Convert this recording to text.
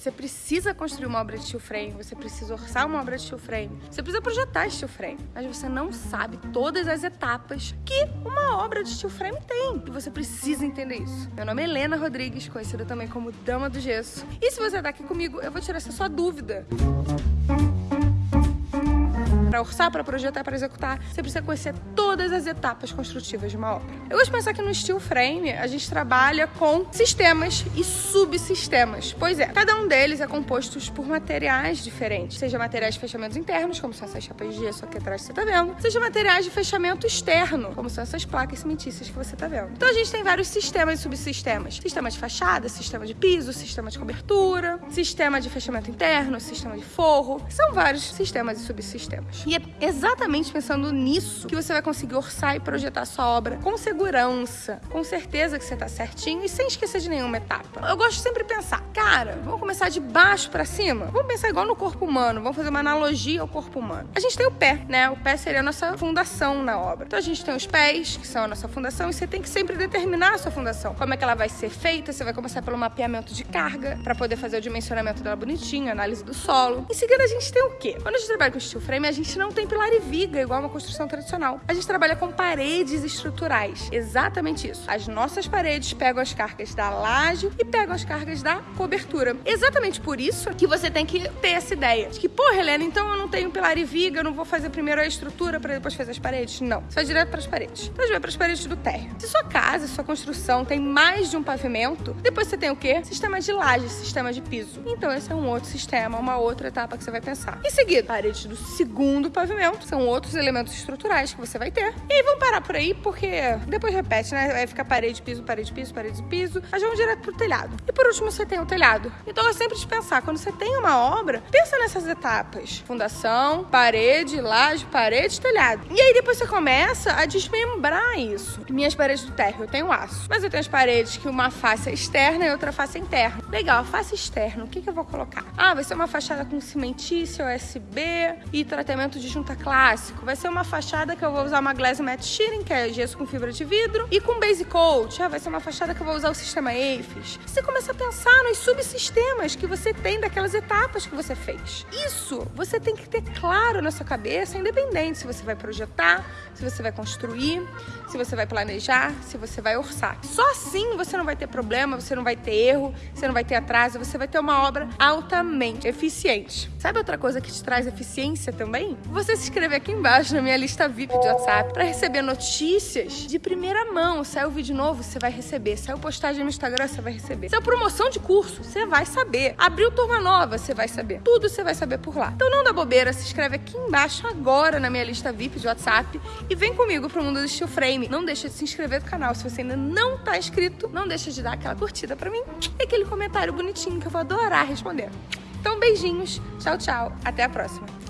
você precisa construir uma obra de steel frame, você precisa orçar uma obra de steel frame, você precisa projetar steel frame, mas você não sabe todas as etapas que uma obra de steel frame tem. E você precisa entender isso. Meu nome é Helena Rodrigues, conhecida também como Dama do Gesso. E se você tá aqui comigo, eu vou tirar essa sua dúvida para orçar, para projetar, para executar, você precisa conhecer todas as etapas construtivas de uma obra. Eu gosto de pensar que no steel frame a gente trabalha com sistemas e subsistemas. Pois é, cada um deles é composto por materiais diferentes, seja materiais de fechamentos internos, como são essas chapas de gesso aqui atrás que você está vendo, seja materiais de fechamento externo, como são essas placas cimentícias que você está vendo. Então a gente tem vários sistemas e subsistemas: sistema de fachada, sistema de piso, sistema de cobertura, sistema de fechamento interno, sistema de forro. São vários sistemas e subsistemas. E é exatamente pensando nisso que você vai conseguir orçar e projetar sua obra com segurança, com certeza que você tá certinho e sem esquecer de nenhuma etapa. Eu gosto de sempre pensar, cara, vamos começar de baixo para cima? Vamos pensar igual no corpo humano, vamos fazer uma analogia ao corpo humano. A gente tem o pé, né? O pé seria a nossa fundação na obra. Então a gente tem os pés, que são a nossa fundação, e você tem que sempre determinar a sua fundação. Como é que ela vai ser feita? Você vai começar pelo mapeamento de carga, para poder fazer o dimensionamento dela bonitinho, análise do solo. Em seguida a gente tem o quê? Quando a gente trabalha com steel frame, a gente gente não tem pilar e viga, igual uma construção tradicional. A gente trabalha com paredes estruturais. Exatamente isso. As nossas paredes pegam as cargas da laje e pegam as cargas da cobertura. Exatamente por isso que você tem que ter essa ideia de que, pô, Helena, então eu não tenho pilar e viga, eu não vou fazer primeiro a estrutura para depois fazer as paredes. Não. Você vai direto para as paredes. Então, a gente vai para as paredes do térreo. Se sua casa, sua construção tem mais de um pavimento, depois você tem o quê? Sistema de laje, sistema de piso. Então, esse é um outro sistema, uma outra etapa que você vai pensar. Em seguida, paredes do segundo do pavimento. São outros elementos estruturais que você vai ter. E aí vamos parar por aí, porque depois repete, né? Vai ficar parede, piso, parede, piso, parede, piso. Mas vamos direto pro telhado. E por último, você tem o telhado. Então é sempre de pensar, quando você tem uma obra, pensa nessas etapas: fundação, parede, laje, parede, telhado. E aí depois você começa a desmembrar isso. Minhas paredes do térreo, eu tenho aço. Mas eu tenho as paredes que uma face é externa e outra face é interna. Legal, a face externa, o que, que eu vou colocar? Ah, vai ser uma fachada com cimentícia, USB e tratamento de junta clássico. Vai ser uma fachada que eu vou usar uma Glass Matte Shearing, que é gesso com fibra de vidro, e com base coat. Ah, vai ser uma fachada que eu vou usar o sistema AFIS. Você começa a pensar nos subsistemas que você tem daquelas etapas que você fez. Isso você tem que ter claro na sua cabeça, independente se você vai projetar, se você vai construir, se você vai planejar, se você vai orçar. Só assim você não vai ter problema, você não vai ter erro, você não vai ter atraso, você vai ter uma obra altamente eficiente. Sabe outra coisa que te traz eficiência também? Você se inscrever aqui embaixo na minha lista VIP de WhatsApp para receber notícias de primeira mão. Saiu vídeo novo, você vai receber. Saiu postagem no Instagram, você vai receber. Saiu promoção de curso, você vai saber. Abriu turma nova, você vai saber. Tudo você vai saber por lá. Então não dá bobeira, se inscreve aqui embaixo agora na minha lista VIP de WhatsApp e vem comigo pro mundo do Steel Frame. Não deixa de se inscrever no canal. Se você ainda não tá inscrito, não deixa de dar aquela curtida para mim e aquele comentário bonitinho que eu vou adorar responder. Então beijinhos, tchau, tchau, até a próxima.